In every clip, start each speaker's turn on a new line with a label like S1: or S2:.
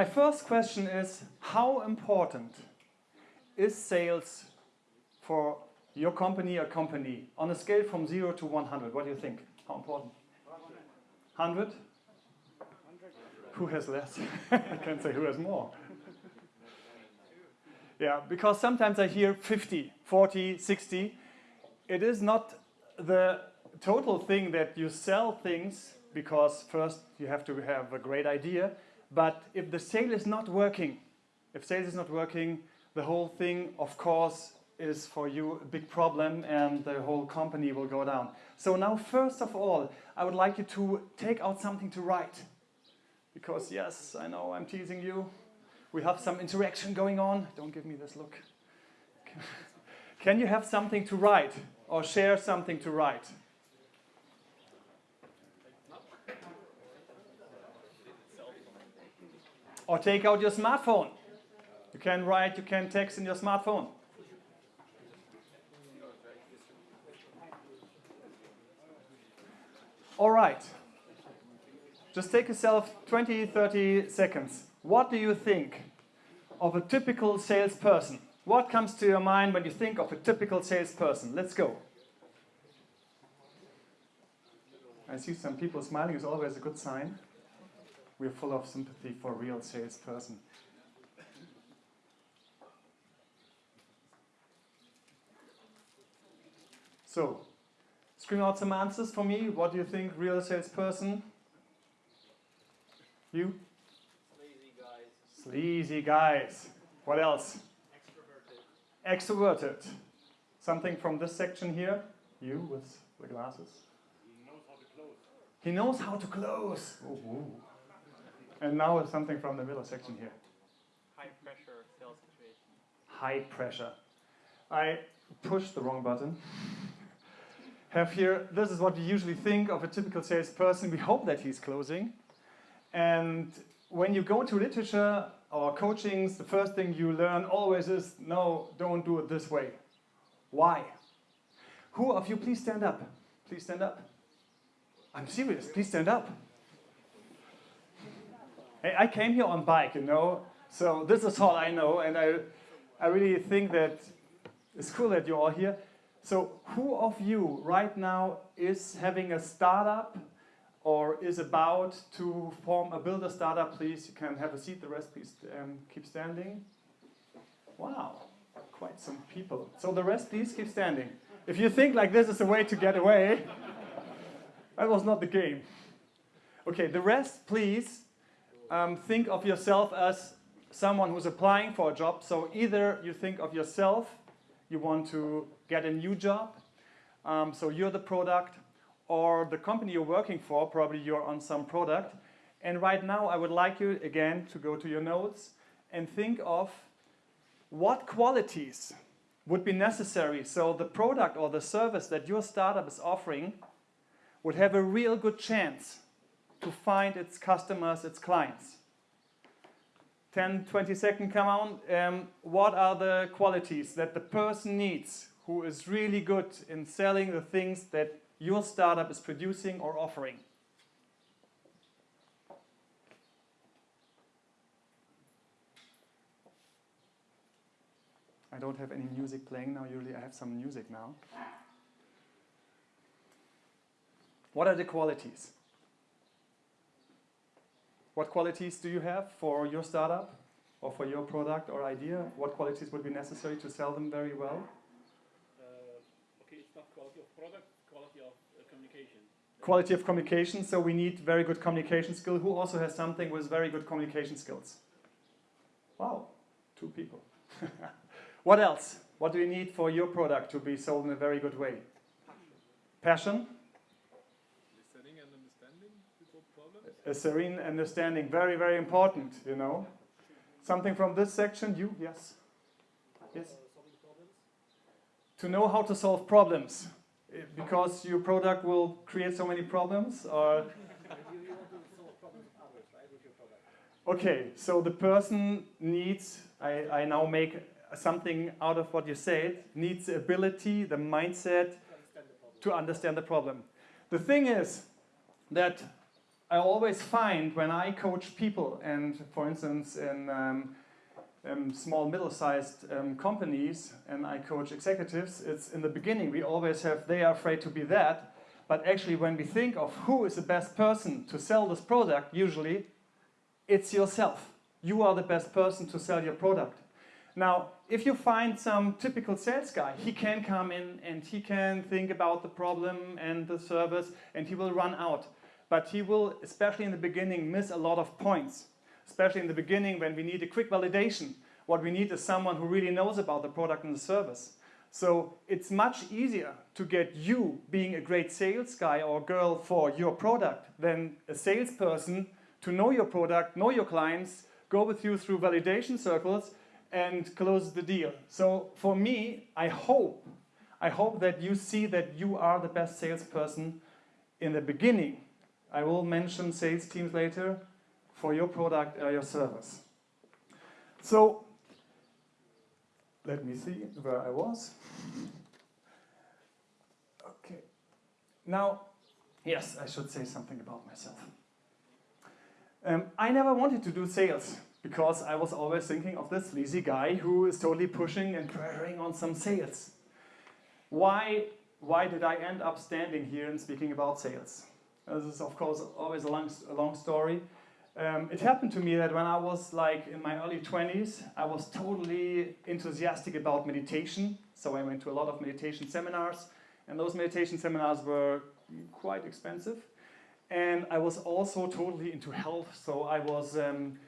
S1: my first question is, how important is sales for your company or company on a scale from 0 to 100? What do you think? How important? 100? Who has less? I can't say who has more. Yeah, because sometimes I hear 50, 40, 60. It is not the total thing that you sell things because first you have to have a great idea. But if the sale is not working, if sales is not working, the whole thing, of course, is for you a big problem and the whole company will go down. So now, first of all, I would like you to take out something to write. Because yes, I know I'm teasing you. We have some interaction going on. Don't give me this look. Can you have something to write or share something to write? Or take out your smartphone. You can write, you can text in your smartphone. All right. Just take yourself 20, 30 seconds. What do you think of a typical salesperson? What comes to your mind when you think of a typical salesperson? Let's go. I see some people smiling is always a good sign. We're full of sympathy for real salesperson. So, scream out some answers for me. What do you think, real salesperson? You?
S2: Sleazy guys.
S1: Sleazy guys. What else?
S2: Extroverted.
S1: Extroverted. Something from this section here. You with the glasses.
S2: He knows how to close.
S1: He knows how to close. And now something from the middle section here.
S2: High pressure sales situation.
S1: High pressure. I pushed the wrong button. Have here, this is what we usually think of a typical salesperson. We hope that he's closing. And when you go to literature or coachings, the first thing you learn always is, no, don't do it this way. Why? Who of you, please stand up. Please stand up. I'm serious, please stand up. I came here on bike, you know, so this is all I know, and I, I really think that it's cool that you're all here. So who of you right now is having a startup or is about to form a builder startup, please, you can have a seat. The rest, please um, keep standing. Wow, quite some people. So the rest, please keep standing. If you think like this is a way to get away, that was not the game. Okay, the rest, please, um, think of yourself as someone who's applying for a job. So either you think of yourself, you want to get a new job, um, so you're the product, or the company you're working for, probably you're on some product. And right now I would like you again to go to your notes and think of what qualities would be necessary so the product or the service that your startup is offering would have a real good chance to find its customers, its clients. 10, 20 second come on. Um, what are the qualities that the person needs who is really good in selling the things that your startup is producing or offering? I don't have any music playing now. Usually I have some music now. What are the qualities? What qualities do you have for your startup or for your product or idea? What qualities would be necessary to sell them very well?
S2: Uh, okay, it's not quality of product, quality of uh, communication.
S1: Quality of communication, so we need very good communication skill. Who also has something with very good communication skills? Wow, two people. what else? What do you need for your product to be sold in a very good way? Passion?
S2: Listening and understanding people problems.
S1: A serene understanding, very, very important, you know. Something from this section, you, yes? Yes? To know how to solve problems, Eh, because your product will create so many problems, or. Okay, so the person needs, I, I now make something out of what you said, needs the ability, the mindset
S2: to understand the problem.
S1: The thing is that I always find when I coach people, and for instance, in um, um, small, middle-sized um, companies, and I coach executives, it's in the beginning we always have, they are afraid to be that, but actually when we think of who is the best person to sell this product, usually it's yourself. You are the best person to sell your product. Now, if you find some typical sales guy, he can come in and he can think about the problem and the service and he will run out. But he will, especially in the beginning, miss a lot of points. Especially in the beginning when we need a quick validation. What we need is someone who really knows about the product and the service. So it's much easier to get you being a great sales guy or girl for your product than a salesperson to know your product, know your clients, go with you through validation circles and close the deal. So for me, I hope, I hope that you see that you are the best salesperson in the beginning. I will mention sales teams later for your product or your service. So let me see where I was. Okay. Now, yes, I should say something about myself. Um, I never wanted to do sales because I was always thinking of this lazy guy who is totally pushing and pressuring on some sales. Why, why did I end up standing here and speaking about sales? This is of course always a long, a long story. Um, it happened to me that when I was like in my early 20s, I was totally enthusiastic about meditation. So I went to a lot of meditation seminars and those meditation seminars were quite expensive. And I was also totally into health. So I was um,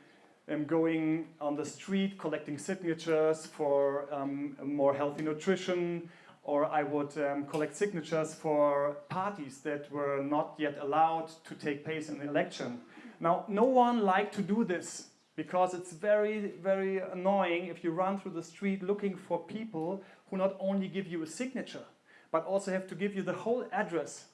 S1: um, going on the street collecting signatures for um, more healthy nutrition, or I would um, collect signatures for parties that were not yet allowed to take place in the election. Now, no one liked to do this because it's very, very annoying if you run through the street looking for people who not only give you a signature, but also have to give you the whole address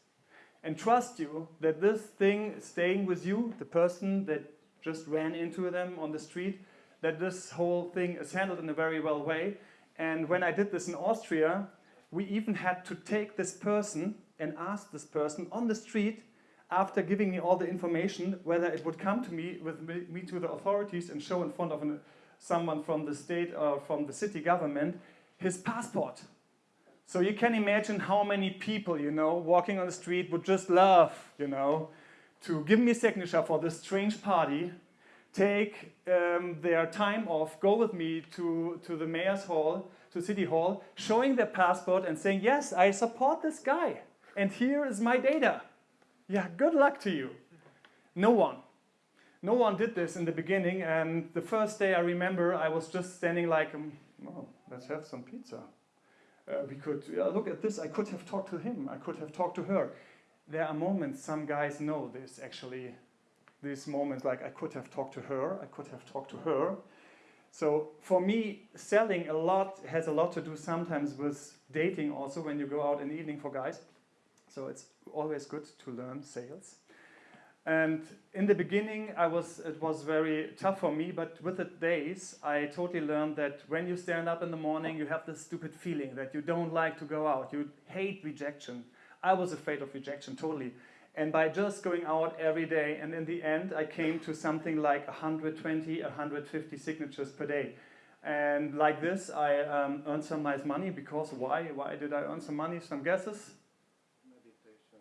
S1: and trust you that this thing is staying with you, the person that just ran into them on the street, that this whole thing is handled in a very well way. And when I did this in Austria, we even had to take this person and ask this person on the street after giving me all the information whether it would come to me with me, to the authorities and show in front of an, someone from the state or from the city government his passport. So you can imagine how many people, you know, walking on the street would just love, you know, to give me a signature for this strange party, take um, their time off, go with me to, to the mayor's hall, to city hall, showing their passport and saying, yes, I support this guy. And here is my data. Yeah, good luck to you. No one. No one did this in the beginning. And the first day I remember I was just standing like, um, let's have some pizza. Uh, we could, look at this, I could have talked to him, I could have talked to her there are moments, some guys know this actually, these moments like I could have talked to her, I could have talked to her. So for me, selling a lot has a lot to do sometimes with dating also when you go out in the evening for guys. So it's always good to learn sales. And in the beginning, I was, it was very tough for me, but with the days, I totally learned that when you stand up in the morning, you have this stupid feeling that you don't like to go out. You hate rejection. I was afraid of rejection totally. And by just going out every day, and in the end, I came to something like 120, 150 signatures per day. And like this, I um, earned some nice money because why? Why did I earn some money? Some guesses?
S2: Meditation.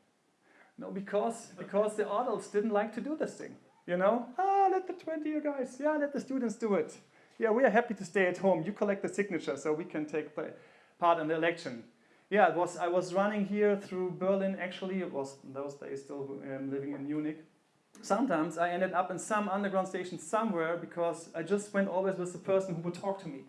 S1: No, because, because the adults didn't like to do this thing. You know? Ah, let the 20 you guys, yeah, let the students do it. Yeah, we are happy to stay at home. You collect the signature so we can take part in the election. Yeah, it was. I was running here through Berlin. Actually, it was those days still um, living in Munich. Sometimes I ended up in some underground station somewhere because I just went always with the person who would talk to me.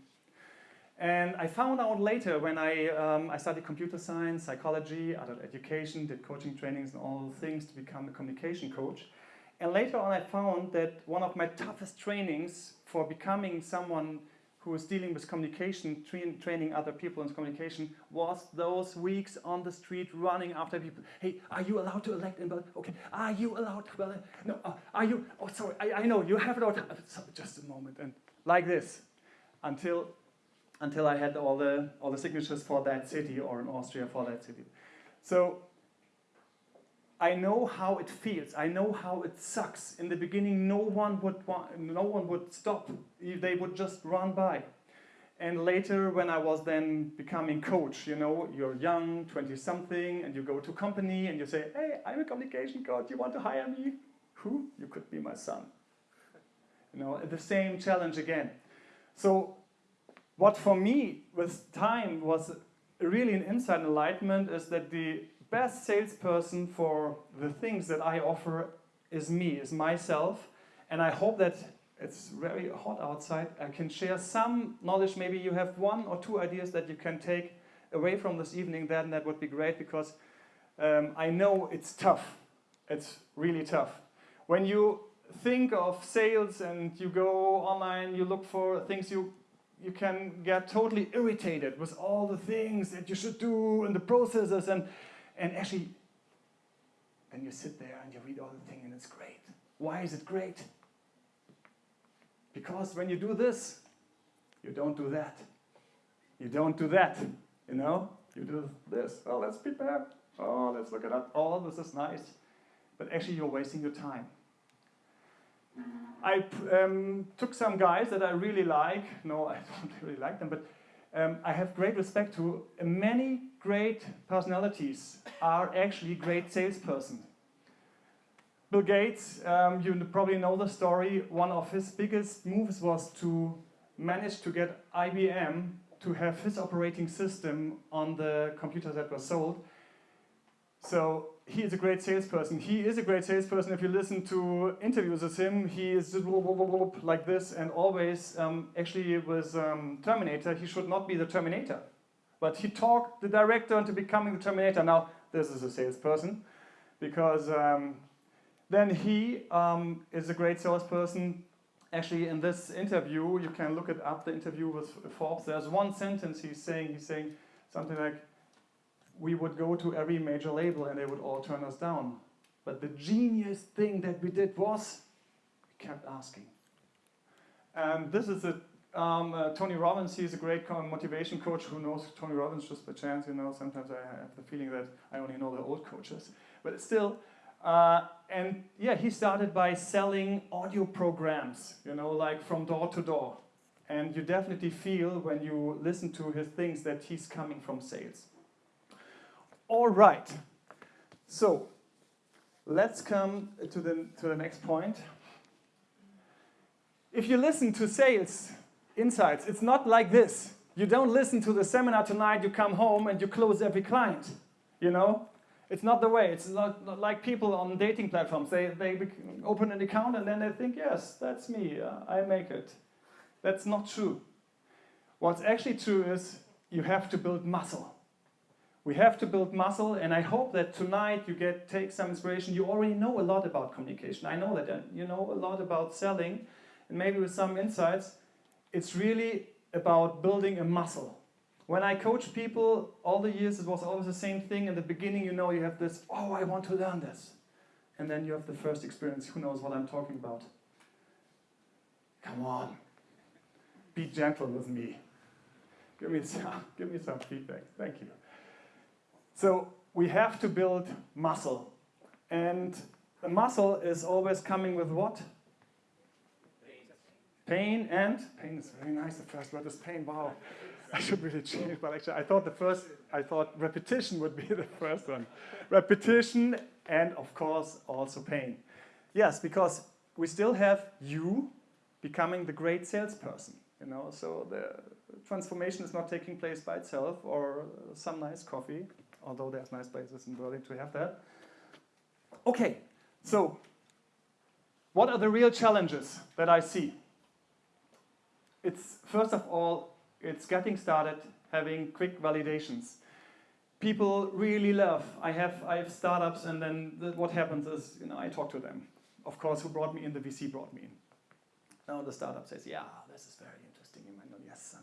S1: And I found out later when I, um, I studied computer science, psychology, adult education, did coaching trainings and all things to become a communication coach. And later on I found that one of my toughest trainings for becoming someone who was dealing with communication, train, training other people in communication, was those weeks on the street running after people. Hey, are you allowed to elect in Berlin? Okay, are you allowed to Berlin? No, uh, are you? Oh, sorry, I, I know, you have it all. Sorry, just a moment. And like this, until, until I had all the, all the signatures for that city or in Austria for that city. So I know how it feels. I know how it sucks. In the beginning, no one would no one would stop. They would just run by. And later, when I was then becoming coach, you know, you're young, 20 something, and you go to company and you say, Hey, I'm a communication coach. You want to hire me? Who? You could be my son. You know, the same challenge again. So, what for me with time was really an inside enlightenment is that the best salesperson for the things that I offer is me, is myself. And I hope that it's very hot outside. I can share some knowledge. Maybe you have one or two ideas that you can take away from this evening. Then that would be great because um, I know it's tough. It's really tough. When you think of sales and you go online, you look for things you you can get totally irritated with all the things that you should do and the processes and and actually then you sit there and you read all the thing and it's great. Why is it great? Because when you do this, you don't do that. You don't do that, you know? You do this. Oh, let's prepare. Oh, let's look it up. Oh, this is nice. But actually, you're wasting your time. I um, took some guys that I really like. No, I don't really like them, but um, I have great respect to. Many great personalities are actually great salespersons. Bill Gates, um, you probably know the story. One of his biggest moves was to manage to get IBM to have his operating system on the computers that were sold. So he is a great salesperson. He is a great salesperson. If you listen to interviews with him, he is like this and always, um, actually with um, Terminator, he should not be the Terminator. But he talked the director into becoming the Terminator. Now, this is a salesperson because um, then he um, is a great salesperson. Actually, in this interview, you can look it up, the interview with Forbes. There's one sentence he's saying, he's saying something like, we would go to every major label and they would all turn us down. But the genius thing that we did was, we kept asking. And this is a, um, uh, Tony Robbins, he's a great motivation coach who knows Tony Robbins just by chance, you know, sometimes I have the feeling that I only know the old coaches. But still, uh, and yeah, he started by selling audio programs, you know, like from door to door. And you definitely feel when you listen to his things that he's coming from sales. All right. So let's come to the, to the next point. If you listen to sales insights, it's not like this. You don't listen to the seminar tonight, you come home and you close every client. You know? It's not the way. It's not, not like people on dating platforms. They, they open an account and then they think, yes, that's me, uh, I make it. That's not true. What's actually true is you have to build muscle. We have to build muscle, and I hope that tonight you get take some inspiration. You already know a lot about communication. I know that you know a lot about selling, and maybe with some insights. It's really about building a muscle. When I coach people all the years, it was always the same thing. In the beginning, you know, you have this, oh, I want to learn this. And then you have the first experience. Who knows what I'm talking about? Come on. Be gentle with me. Give me some, give me some feedback. Thank you. So we have to build muscle. And the muscle is always coming with what? Pain and pain is very nice. The first word is pain. Wow, I should really change. But actually, I thought the first, I thought repetition would be the first one. repetition and of course also pain. Yes, because we still have you becoming the great salesperson. You know, so the transformation is not taking place by itself or some nice coffee, although there's nice places in Berlin to have that. Okay, so what are the real challenges that I see? It's first of all, it's getting started, having quick validations. People really love. I have I have startups, and then the, what happens is, you know, I talk to them. Of course, who brought me in? The VC brought me in. Now the startup says, "Yeah, this is very interesting." Know, yes, son.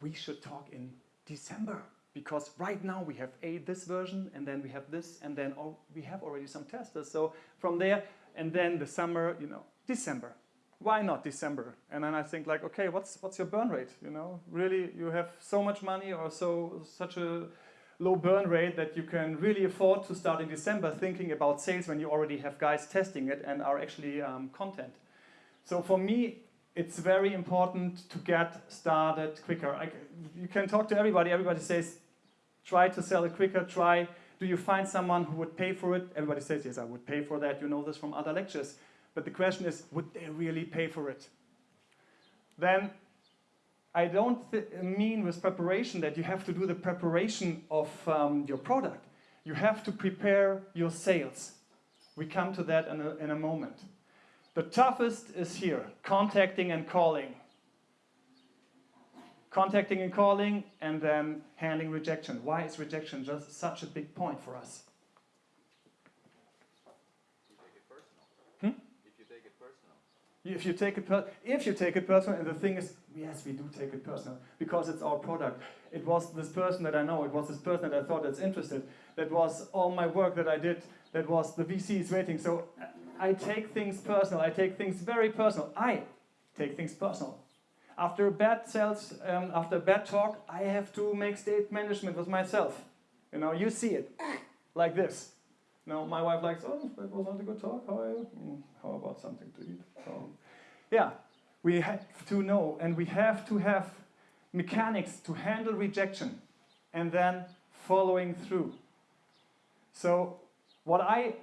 S1: We should talk in December because right now we have a this version, and then we have this, and then oh, we have already some testers. So from there, and then the summer, you know, December why not December? And then I think like, okay, what's what's your burn rate? You know, really, you have so much money or so such a low burn rate that you can really afford to start in December thinking about sales when you already have guys testing it and are actually um, content. So for me, it's very important to get started quicker. I, you can talk to everybody. Everybody says, try to sell it quicker. Try. Do you find someone who would pay for it? Everybody says, yes, I would pay for that. You know this from other lectures. But the question is, would they really pay for it? Then I don't mean with preparation that you have to do the preparation of um, your product. You have to prepare your sales. We come to that in a, in a moment. The toughest is here, contacting and calling. Contacting and calling, and then handling rejection. Why is rejection just such a big point for us?
S3: You take it personal.
S1: Hmm?
S3: If you take it personal.
S1: If you take it, per if you take it personal, and the thing is, yes, we do take it personal because it's our product. It was this person that I know. It was this person that I thought that's interested. That was all my work that I did. That was the VCs waiting. So I take things personal. I take things very personal. I take things personal. After a bad sales, um, after a bad talk, I have to make state management with myself. You know, you see it like this. No, my wife likes, oh, that was not a good talk. How, you? Mm, how about something to eat? So, yeah, we have to know and we have to have mechanics to handle rejection and then following through. So, what I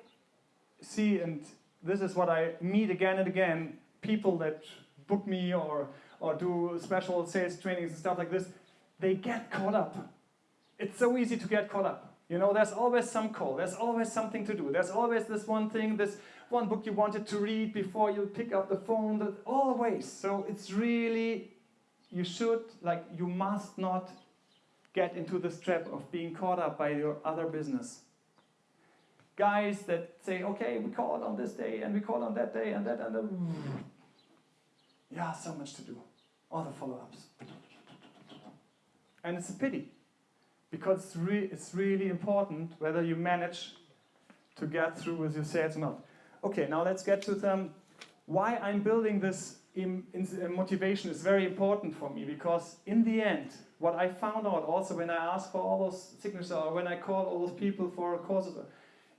S1: see, and this is what I meet again and again people that book me or, or do special sales trainings and stuff like this, they get caught up. It's so easy to get caught up. You know, there's always some call, there's always something to do, there's always this one thing, this one book you wanted to read before you pick up the phone, that, always. So it's really, you should, like, you must not get into this trap of being caught up by your other business. Guys that say, okay, we call on this day and we call on that day and that and that. Yeah, so much to do. All the follow-ups. And it's a pity because it's, re it's really important whether you manage to get through with your sales or not. Okay, now let's get to them. Why I'm building this in, in, in motivation is very important for me because in the end, what I found out also when I asked for all those signatures or when I called all those people for a courses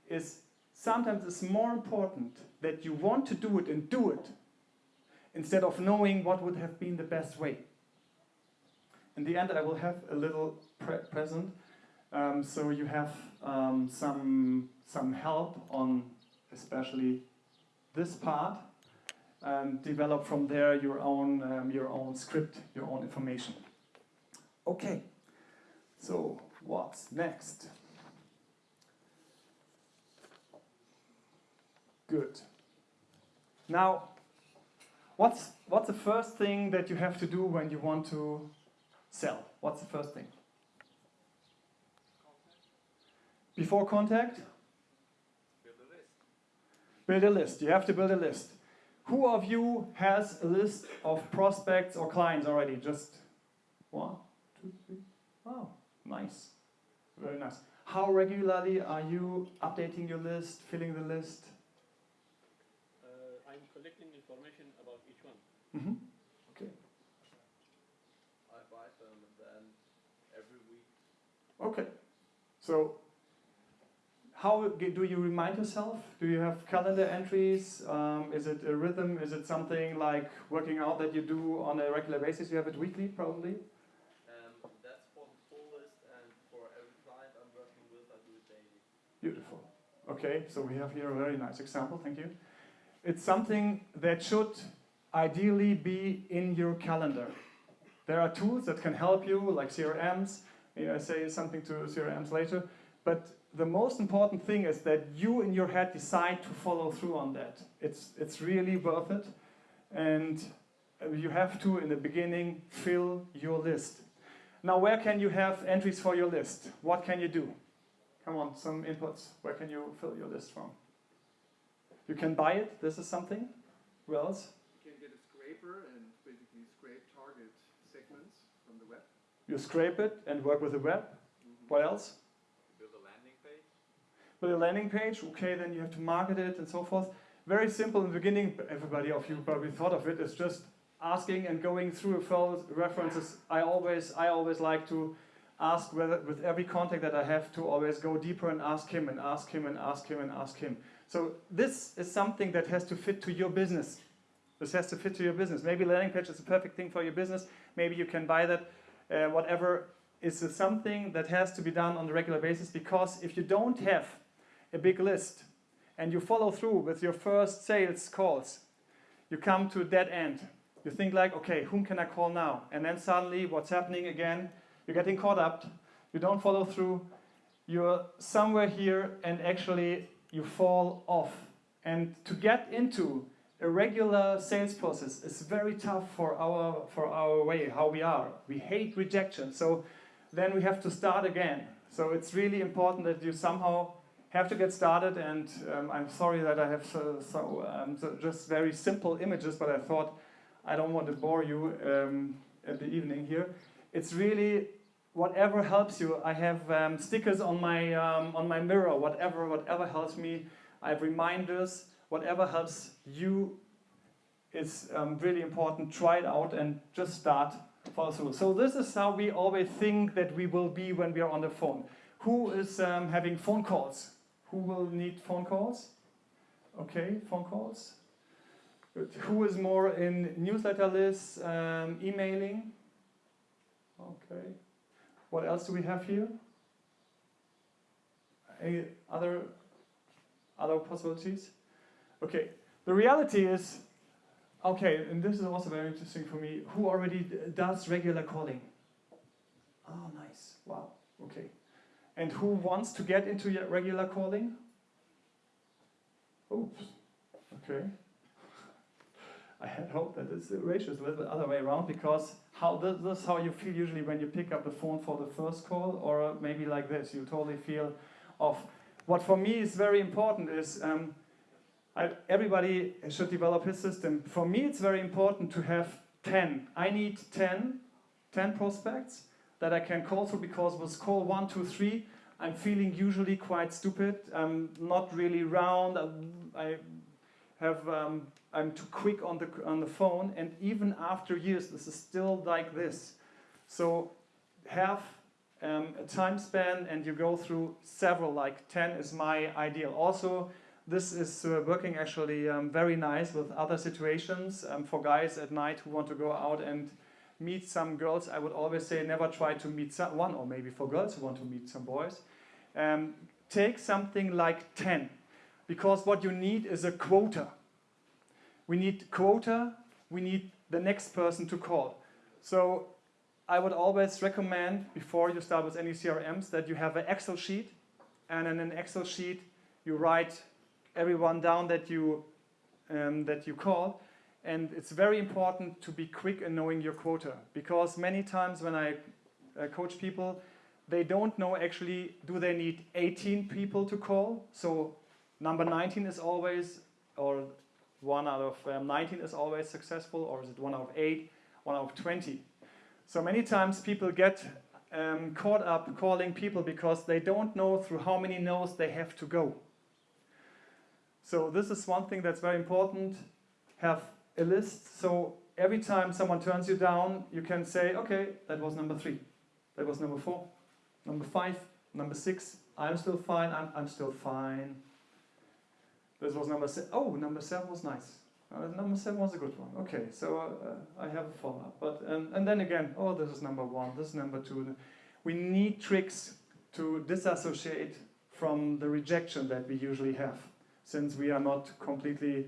S1: is sometimes it's more important that you want to do it and do it instead of knowing what would have been the best way. In the end, I will have a little pre present, um, so you have um, some some help on especially this part, and develop from there your own um, your own script, your own information. Okay, so what's next? Good. Now, what's what's the first thing that you have to do when you want to sell? What's the first thing? Before contact?
S3: Build a list.
S1: Build a list. You have to build a list. Who of you has a list of prospects or clients already? Just one, two, three. Oh, nice. Very nice. How regularly are you updating your list, filling the list?
S2: Uh, I'm collecting information about each one.
S1: Mm-hmm. Okay.
S3: I buy them and then every week.
S1: Okay. So, how do you remind yourself? Do you have calendar entries? Um, is it a rhythm? Is it something like working out that you do on a regular basis? You have it weekly, probably.
S3: Um, that's for the full list and for every client I'm working with, I do it daily.
S1: Beautiful. Okay, so we have here a very nice example. Thank you. It's something that should ideally be in your calendar. There are tools that can help you, like CRMs. Maybe I say something to CRMs later. But the most important thing is that you in your head decide to follow through on that. It's, it's really worth it. And you have to, in the beginning, fill your list. Now, where can you have entries for your list? What can you do? Come on, some inputs. Where can you fill your list from? You can buy it. This is something. Who else?
S4: You can get a scraper and basically scrape target segments from the web.
S1: You scrape it and work with the web. Mm-hmm. What else?
S3: Build a landing page.
S1: With a landing page. Okay, then you have to market it and so forth. Very simple in the beginning. Everybody of you probably thought of it. It's just asking and going through references. I always, I always like to ask whether, with every contact that I have to always go deeper and ask him and ask him and ask him and ask him. So this is something that has to fit to your business. This has to fit to your business. Maybe landing page is a perfect thing for your business. Maybe you can buy that, uh, whatever is something that has to be done on a regular basis because if you don't have a big list and you follow through with your first sales calls, you come to a dead end. You think like, okay, whom can I call now? And then suddenly what's happening again? You're getting caught up. You don't follow through. You're somewhere here and actually you fall off. And to get into a regular sales process is very tough for our, for our way, how we are. We hate rejection. So then we have to start again. So it's really important that you somehow have to get started and um, I'm sorry that I have so, so, um, so, just very simple images but I thought I don't want to bore you um, at the evening here. It's really whatever helps you. I have um, stickers on my, um, on my mirror, whatever, whatever helps me. I have reminders, whatever helps you is um, really important. Try it out and just start follow through. So this is how we always think that we will be when we are on the phone. Who is having phone calls? Who will need phone calls? Okay, phone calls. Good. Who is more in newsletter lists, um, emailing? Okay. What else do we have here? Any other other possibilities? Okay. The reality is, okay, and this is also very interesting for me. Who already does regular calling? Oh, nice. Wow. Okay. And who wants to get into your regular calling? Oops. Okay. I had hoped that this ratio is a little bit other way around because how this, this is how you feel usually when you pick up the phone for the first call or maybe like this, you totally feel off. What for me is very important is um, I, everybody should develop his system. For me it's very important to have 10. I need 10, 10 prospects that I can call through because with call one, two, three, I'm feeling usually quite stupid. I'm not really round. I have um, I'm too quick on the on the phone, and even after years, this is still like this. So have um, a time span, and you go through several. Like 10 is my ideal. Also, this is uh, working actually um, very nice with other situations um, for guys at night who want to go out and meet some girls, I would always say never try to meet one, or maybe for girls who want to meet some boys. Um, take something like 10, because what you need is a quota. We need quota, we need the next person to call. So I would always recommend, before you start with any CRMs, that you have an Excel sheet, and in an Excel sheet you write everyone down that you, um, that you call, and it's very important to be quick in knowing your quota because many times when I uh, coach people, they don't know actually, do they need 18 people to call? So number 19 is always, or one out of um, 19 is always successful, or is it one out of eight, one out of 20? So many times people get um, caught up calling people because they don't know through how many no's they have to go. So this is one thing that's very important. Have a list. So every time someone turns you down, you can say, okay, that was number three. That was number four. Number five. Number six. I'm still fine. I'm, I'm still fine. This was number seven. Oh, number seven was nice. Uh, number seven was a good one. Okay, so uh, I have a follow-up. But um, and then again, oh, this is number one. This is number two. We need tricks to disassociate from the rejection that we usually have, since we are not completely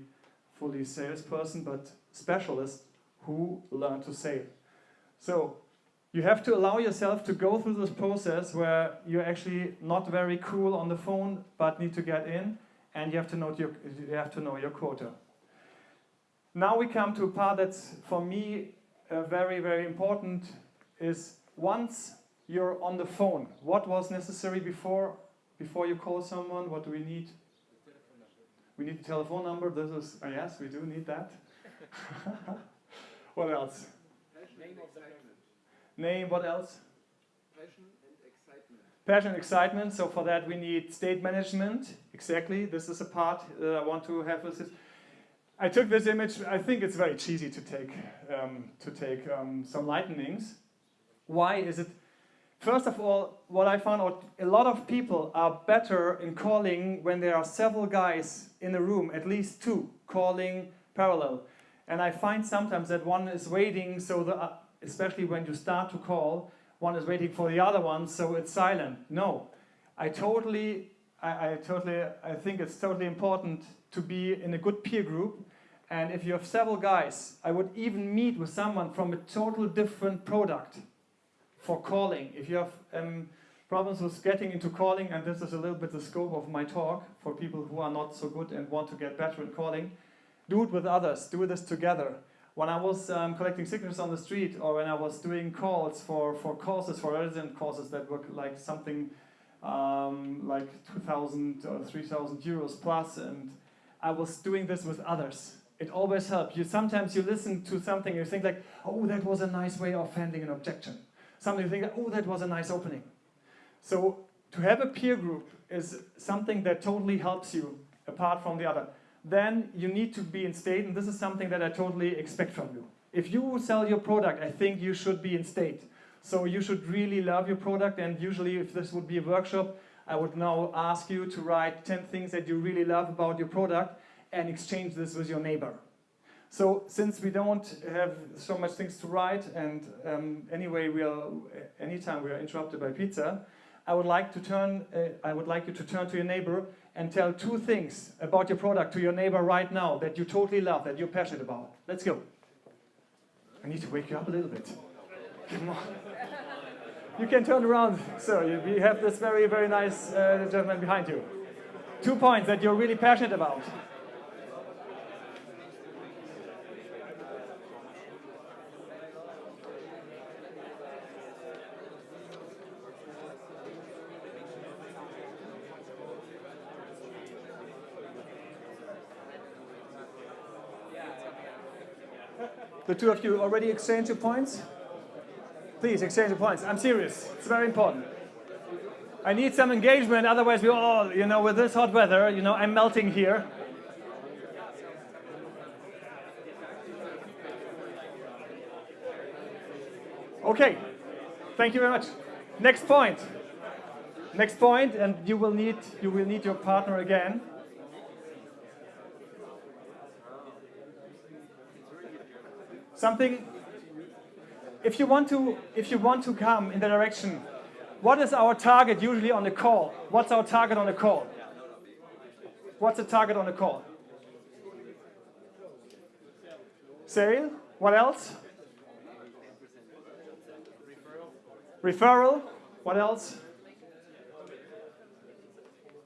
S1: fully salesperson, but specialist who learn to sell. So you have to allow yourself to go through this process where you're actually not very cool on the phone, but need to get in, and you have to know your, you have to know your quota. Now we come to a part that's, for me, uh, very, very important, is once you're on the phone, what was necessary before, before you call someone, what do we need? We need the telephone number. This is, uh, yes, we do need that. what else?
S4: Passion
S2: Name of the
S4: excitement.
S1: Name, what else?
S4: Passion and excitement.
S1: Passion, and excitement. So for that we need state management. Exactly. This is a part uh, I want to have with this. I took this image. I think it's very cheesy to take um, to take um, some lightnings. Why is it? First of all, what I found out, a lot of people are better in calling when there are several guys in a room, at least two, calling parallel. And I find sometimes that one is waiting, so the, uh, especially when you start to call, one is waiting for the other one, so it's silent. No, I totally, I, I totally, I think it's totally important to be in a good peer group. And if you have several guys, I would even meet with someone from a total different product for calling. If you have um, problems with getting into calling, and this is a little bit the scope of my talk for people who are not so good and want to get better in calling, do it with others, do this together. When I was um, collecting signatures on the street or when I was doing calls for, for courses, for resident courses that were like something um, like 2,000 or 3,000 euros plus, and I was doing this with others. It always helps. You sometimes you listen to something, and you think like, oh, that was a nice way of handling an objection. Something you think, oh, that was a nice opening. So to have a peer group is something that totally helps you apart from the other. Then you need to be in state, and this is something that I totally expect from you. If you sell your product, I think you should be in state. So you should really love your product, and usually if this would be a workshop, I would now ask you to write 10 things that you really love about your product and exchange this with your neighbor. So since we don't have so much things to write, and um, anyway, we are anytime we are interrupted by pizza, I would like to turn. Uh, I would like you to turn to your neighbor and tell two things about your product to your neighbor right now that you totally love, that you're passionate about. Let's go. I need to wake you up a little bit. Come on. You can turn around, sir. You, have this very, very nice uh, gentleman behind you. Two points that you're really passionate about. The two of you already exchange your points? Please exchange your points. I'm serious. It's very important. I need some engagement, otherwise we all, you know, with this hot weather, you know, I'm melting here. Okay, thank you very much. Next point. Next point, and you will need you will need your partner again. Something if you want to if you want to come in the direction what is our target usually on the call? What's our target on the call? What's the target on the call? Sale what else? Referral. What else?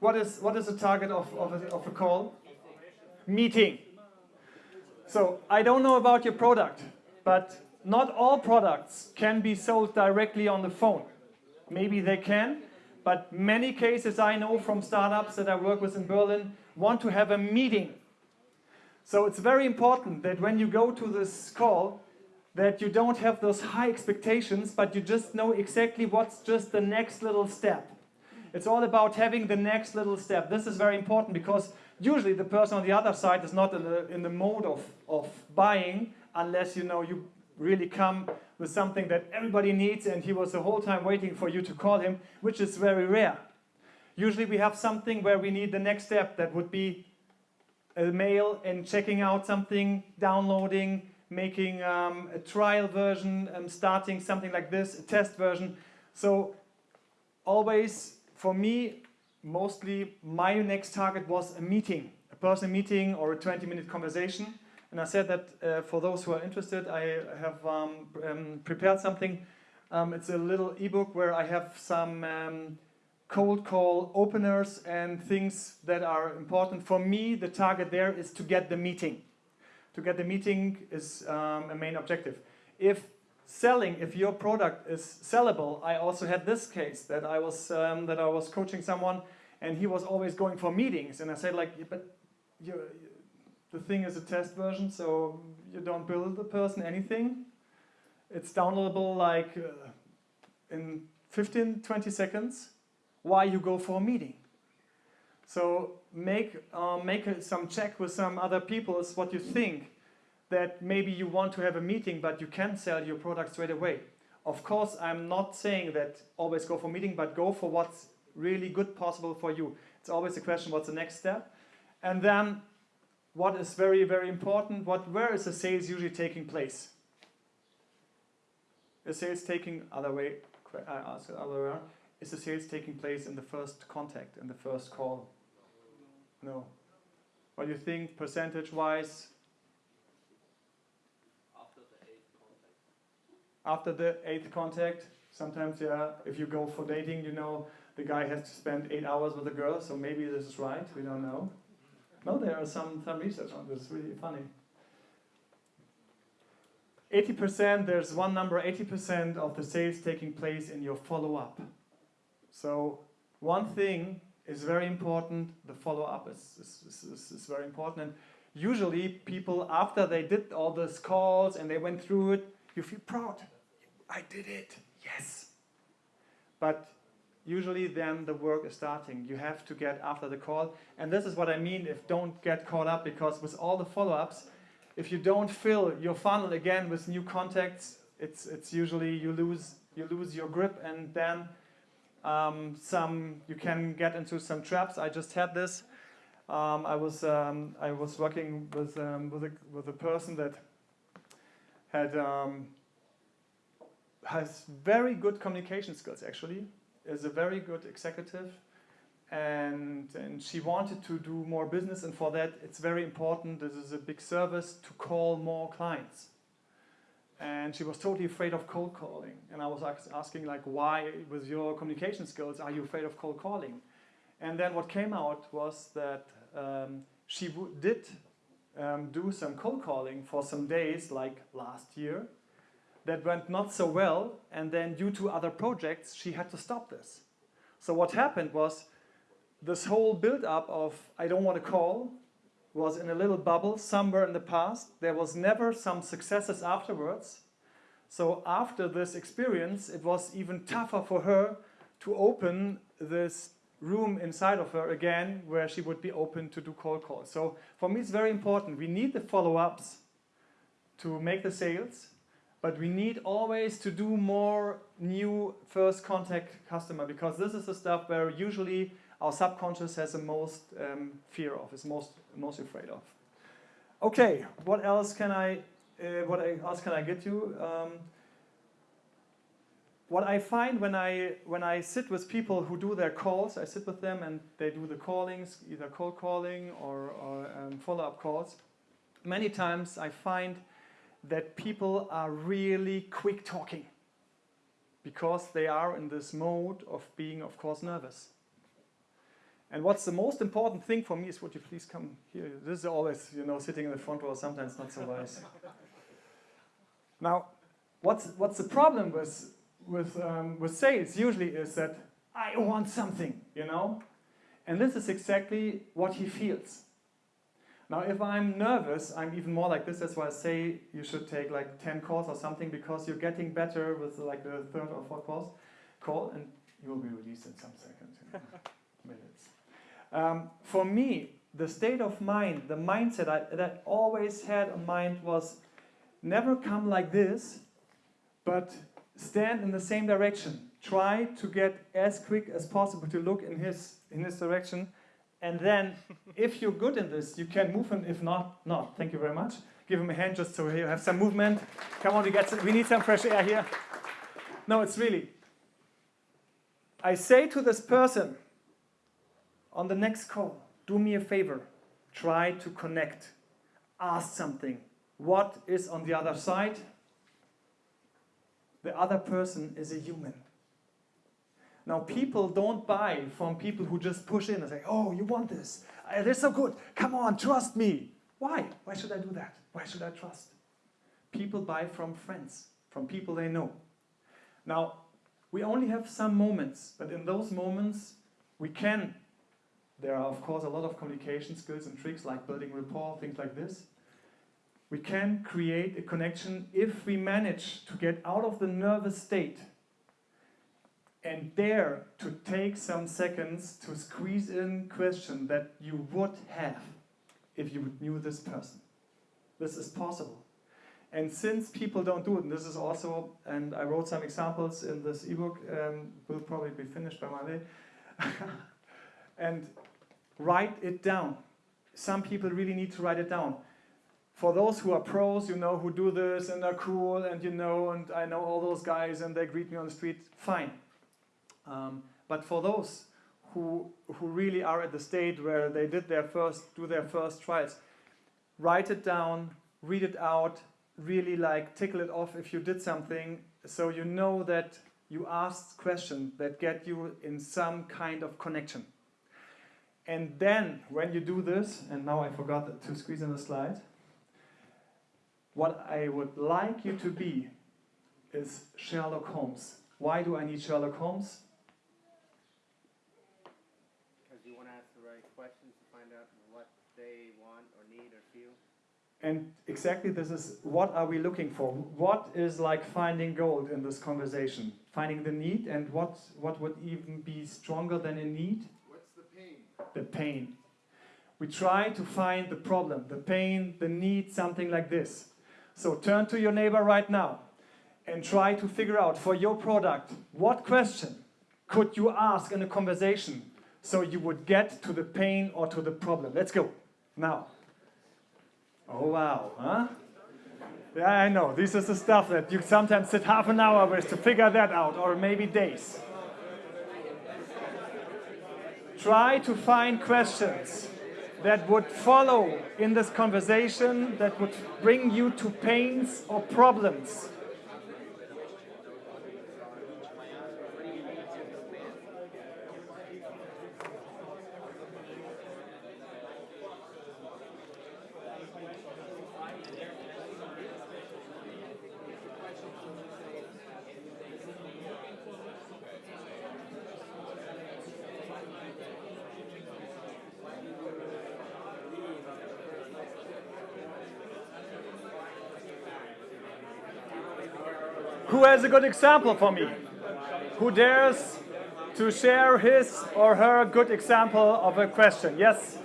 S1: What is what is the target of, of, a, of a call? Meeting so i don't know about your product but not all products can be sold directly on the phone. Maybe they can, but many cases I know from startups that I work with in Berlin want to have a meeting. So it's very important that when you go to this call, that you don't have those high expectations, but you just know exactly what's just the next little step. It's all about having the next little step. This is very important because usually the person on the other side is not in the, in the mode of, of buying unless you know you really come with something that everybody needs and he was the whole time waiting for you to call him, which is very rare. Usually we have something where we need the next step that would be a mail and checking out something, downloading, making um, a trial version, um, starting something like this, a test version. So always, for me, mostly my next target was a meeting, a personal meeting or a 20 minute conversation. And I said that uh, for those who are interested, I have um, um, prepared something. Um, it's a little ebook where I have some um, cold call openers and things that are important. For me, the target there is to get the meeting. To get the meeting is um, a main objective. If selling, if your product is sellable, I also had this case that I was um, that I was coaching someone, and he was always going for meetings, and I said like, but you the thing is a test version, so you don't build the person anything. It's downloadable like uh, in 15, 20 seconds. Why you go for a meeting? So make, uh, make some check with some other people is what you think that maybe you want to have a meeting but you can sell your product straight away. Of course, I'm not saying that always go for meeting, but go for what's really good possible for you. It's always a question, what's the next step? And then, what is very, very important, what, where is the sales usually taking place? Is sales taking, other way, I ask it other way is the sales taking place in the first contact, in the first call? No. What do you think, percentage-wise,
S3: After the eighth contact.
S1: After the eighth contact? Sometimes, yeah, if you go for dating, you know, the guy has to spend eight hours with a girl, so maybe this is right, we don't know. No, there are some, some research on this, really funny. 80%, there's one number, 80% of the sales taking place in your follow-up. So one thing is very important, the follow-up is, is, is, is, is very important. And usually people, after they did all those calls and they went through it, you feel proud. I did it, yes. But usually then the work is starting. You have to get after the call. And this is what I mean if don't get caught up because with all the follow-ups, if you don't fill your funnel again with new contacts, it's, it's usually you lose, you lose your grip and then um, some, you can get into some traps. I just had this. Um, I, was, um, I was working with, um, with, a, with a person that had, um, has very good communication skills actually, is a very good executive and, and she wanted to do more business and for that it's very important, this is a big service, to call more clients. And she was totally afraid of cold calling. And I was asking like, why with your communication skills are you afraid of cold calling? And then what came out was that um, she did um, do some cold calling for some days like last year that went not so well and then due to other projects she had to stop this. So what happened was this whole build up of I don't want to call was in a little bubble somewhere in the past. There was never some successes afterwards. So after this experience, it was even tougher for her to open this room inside of her again where she would be open to do cold calls. So for me, it's very important. We need the follow-ups to make the sales, but we need always to do more new first contact customer because this is the stuff where usually our subconscious has the most um, fear of, is most most afraid of. Okay, what else can I uh, what else can I get you? Um, what I find when I when I sit with people who do their calls, I sit with them and they do the callings, either cold calling or, or um, follow-up calls. Many times I find that people are really quick talking because they are in this mode of being, of course, nervous. And what's the most important thing for me is, would you please come here? This is always, you know, sitting in the front row, sometimes not so wise. now, what's, what's the problem with, with, um, with sales usually is that I want something, you know? And this is exactly what he feels. Now, if I'm nervous, I'm even more like this. That's why I say you should take like 10 calls or something because you're getting better with like the third or fourth calls, call and you will be released in some seconds, minutes. Um, for me, the state of mind, the mindset I, that I always had in mind was never come like this, but stand in the same direction. Try to get as quick as possible to look in his, in his direction. And then, if you're good in this, you can move him. If not, not. Thank you very much. Give him a hand just so you have some movement. Come on, we, get some, we need some fresh air here. No, it's really. I say to this person, on the next call, do me a favor. Try to connect. Ask something. What is on the other side? The other person is a human. Now, people don't buy from people who just push in and say, Oh, you want this? Uh, They're so good. Come on, trust me. Why? Why should I do that? Why should I trust? People buy from friends, from people they know. Now, we only have some moments, but in those moments, we can there are, of course, a lot of communication skills and tricks like building rapport, things like this. We can create a connection if we manage to get out of the nervous state and dare to take some seconds to squeeze in question that you would have if you would knew this person. This is possible. And since people don't do it, and this is also, and I wrote some examples in this ebook, um, will probably be finished by Monday. and write it down. Some people really need to write it down. For those who are pros, you know, who do this and are cool, and you know, and I know all those guys, and they greet me on the street, fine. Um, but for those who who really are at the state where they did their first, do their first trials, write it down, read it out, really like tickle it off if you did something, so you know that you asked questions that get you in some kind of connection. And then when you do this, and now I forgot to squeeze in a slide, what I would like you to be is Sherlock Holmes. Why do I need Sherlock Holmes?
S5: Because you want to ask the right questions to find out what they want or need or feel.
S1: And exactly this is what are we looking for? What is like finding gold in this conversation? Finding the need and what, what would even be stronger than a need?
S4: What's the pain?
S1: The pain. We try to find the problem, the pain, the need, something like this. So turn to your neighbor right now and try to figure out for your product what question could you ask in a conversation so you would get to the pain or to the problem. Let's go. Now. Oh wow, huh? Yeah, I know. This is the stuff that you sometimes sit half an hour with to figure that out, or maybe days. Try to find questions that would follow in this conversation that would bring you to pains or problems. Who has good example for me? Who dares to share his or her good example of a question? Yes?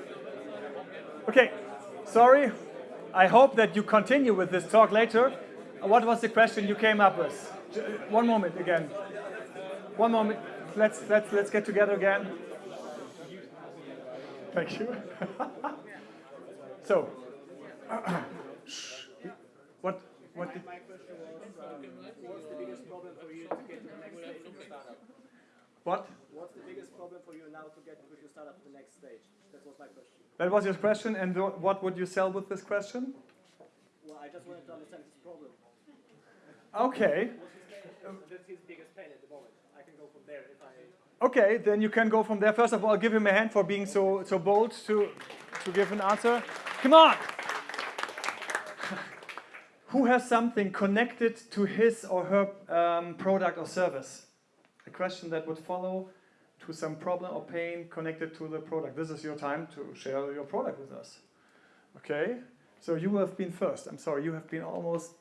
S1: Okay, sorry. I hope that you continue with this talk later. What was the question you came up with? One moment again. One moment. Let's, let's, let's get together again. Thank you. so, what, what did,
S2: My question was, what's the biggest problem for you to get to the next stage of the startup?
S1: What?
S2: What's the biggest problem for you now to get with your startup to the next stage? That was my question.
S1: That was your question, and what would you sell with this question?
S2: Well, I just wanted to understand his problem.
S1: Okay,
S2: That's his biggest pain at the moment. I can go from there if I.
S1: okay, then you can go from there. First of all, I'll give him a hand for being so, so bold to, to give an answer. Come on! Who has something connected to his or her um, product or service? Question that would follow to some problem or pain connected to the product. This is your time to share your product with us. Okay? So you have been first. I'm sorry, you have been almost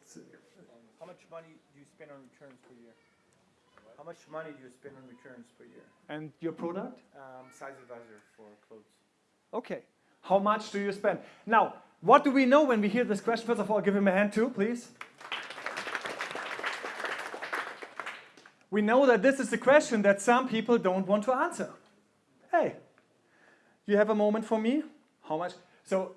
S5: How much money do you spend on returns per year? How much money do you spend on returns per year?
S1: And your product?
S5: Um, size advisor for clothes.
S1: Okay. How much do you spend? Now, what do we know when we hear this question? First of all, give him a hand too, please. We know that this is a question that some people don't want to answer. Hey, you have a moment for me? How much? So,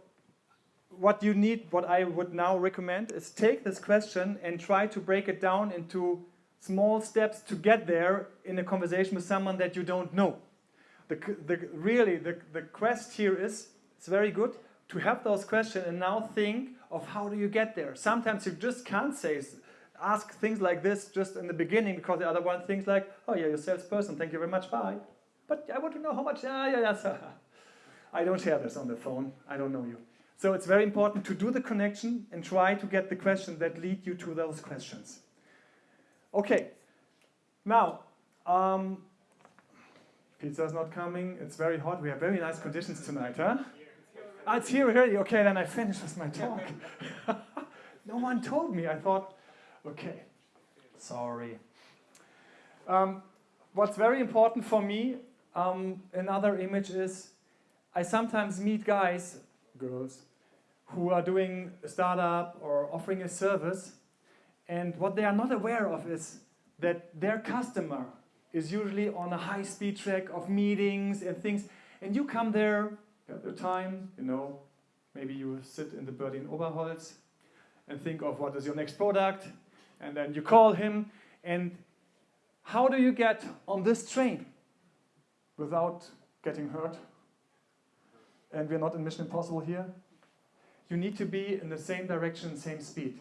S1: what you need, what I would now recommend is take this question and try to break it down into small steps to get there in a conversation with someone that you don't know. The, the, really, the, the quest here is, it's very good to have those questions and now think of how do you get there. Sometimes you just can't say, ask things like this just in the beginning because the other one thinks like, oh yeah, you're salesperson, thank you very much, bye. But I want to know how much, yeah, yeah, yeah. So I don't share this on the phone, I don't know you. So it's very important to do the connection and try to get the questions that lead you to those questions. Okay, now, um, Pizza's not coming. It's very hot. We have very nice conditions tonight, huh? Ah, it's here already. Okay, then I finish with my talk. no one told me. I thought, okay, sorry. Um, what's very important for me, um, another image is I sometimes meet guys, girls, who are doing a startup or offering a service. And what they are not aware of is that their customer is usually on a high speed track of meetings and things. And you come there at the time, you know, maybe you sit in the Berlin Oberholz and think of what is your next product. And then you call him. And how do you get on this train without getting hurt? And we're not in Mission Impossible here. You need to be in the same direction, same speed.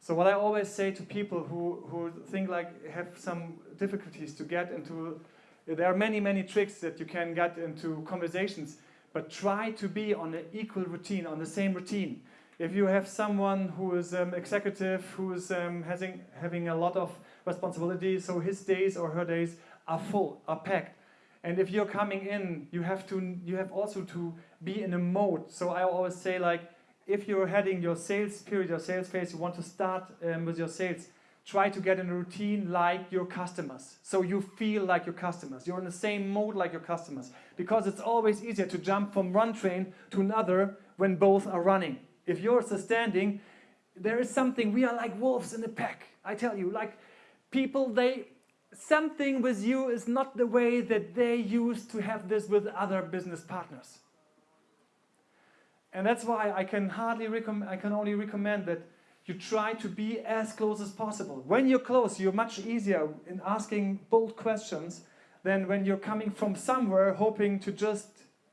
S1: So what I always say to people who, who think like have some difficulties to get into, there are many, many tricks that you can get into conversations, but try to be on an equal routine, on the same routine. If you have someone who is um, executive, who is um, having, having a lot of responsibility, so his days or her days are full, are packed. And if you're coming in, you have to, you have also to be in a mode. So I always say like, if you're heading your sales period, your sales phase, you want to start um, with your sales, try to get in a routine like your customers. So you feel like your customers. You're in the same mode like your customers. Because it's always easier to jump from one train to another when both are running. If yours is standing, there is something, we are like wolves in a pack. I tell you, like people, they, something with you is not the way that they used to have this with other business partners. And that's why I can hardly recommend, I can only recommend that you try to be as close as possible. When you're close, you're much easier in asking bold questions than when you're coming from somewhere hoping to just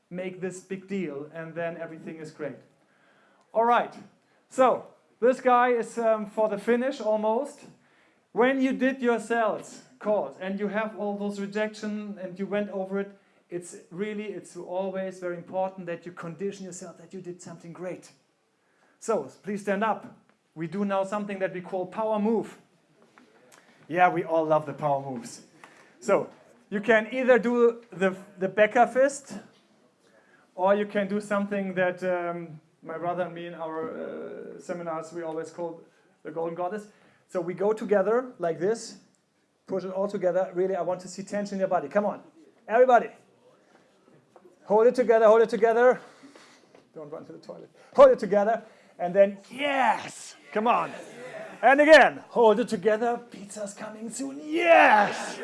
S1: make this big deal and then everything is great. All right, so this guy is um, for the finish almost. When you did your sales calls and you have all those rejection and you went over it, it's really, it's always very important that you condition yourself that you did something great. So please stand up. We do now something that we call power move. Yeah, we all love the power moves. So you can either do the, the Becker fist, or you can do something that um, my brother and me in our uh, seminars, we always call the golden goddess. So we go together like this, push it all together. Really, I want to see tension in your body. Come on, everybody. Hold it together, hold it together. Don't run to the toilet. Hold it together, and then yes, come on. And again, hold it together. Pizza's coming soon. Yes.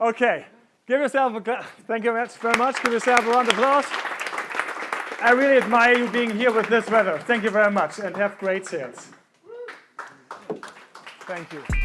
S1: Okay, give yourself a clap. Thank you very much. Give yourself a round of applause. I really admire you being here with this weather. Thank you very much, and have great sales. Thank you.